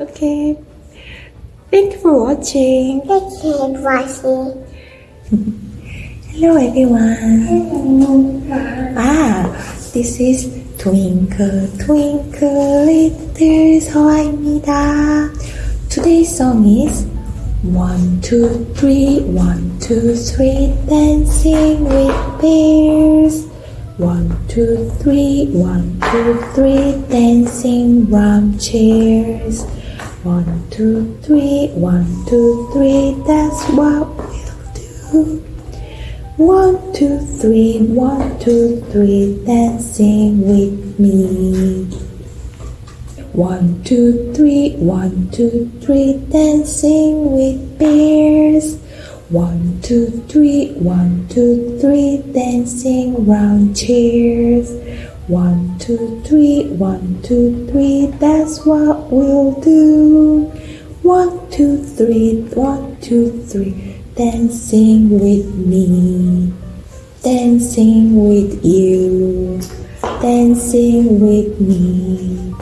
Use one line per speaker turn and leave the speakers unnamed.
Okay. Thank you for watching.
Thank you for watching.
Hello everyone. Ah, this is Twinkle Twinkle Little 서아입니다. Today's song is One, two, three, one, two, three, dancing with bears. One, two, three, one, two, three, dancing round chairs. One, two, three, one, two, three, that's what we'll do. One, two, three, one, two, three, dancing with me. One, two, three, one, two, three, dancing with bears. One, two, three, one, two, three, dancing round chairs. One, two, three, one, two, three, that's what we'll do. One, two, three, one, two, three, dancing with me. Dancing with you. Dancing with me.